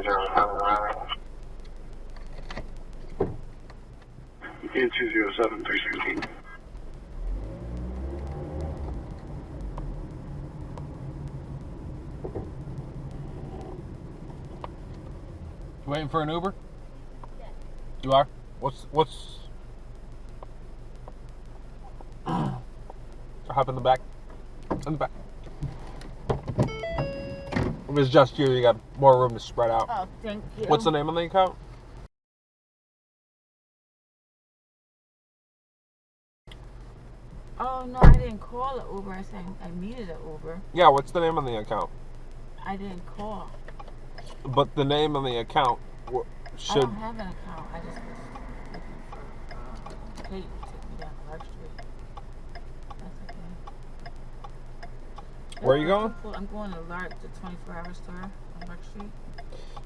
In 207 316. You waiting for an Uber? You are? What's what's hop in the back. In the back. If it's just you, you got more room to spread out. Oh, thank you. What's the name of the account? Oh no, I didn't call the Uber. I said I needed an Uber. Yeah, what's the name of the account? I didn't call. But the name of the account w- I should. don't have an account. I just uh, Where are you going? I'm going to Lark, the 24 hour store on Lark Street.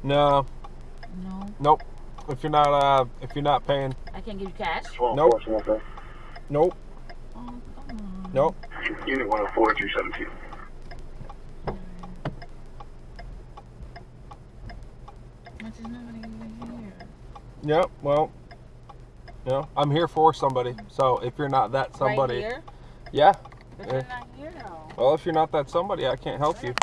No, No, nope. If you're not, uh, if you're not paying, I can't give you cash. Nope. nope, Oh, nope. Unit 104 317. There's nobody even here. Yep. Well, you know, I'm here for somebody. So if you're not that somebody, Right here? yeah. Yeah. you're not here though. Well, if you're not that somebody, I can't help you.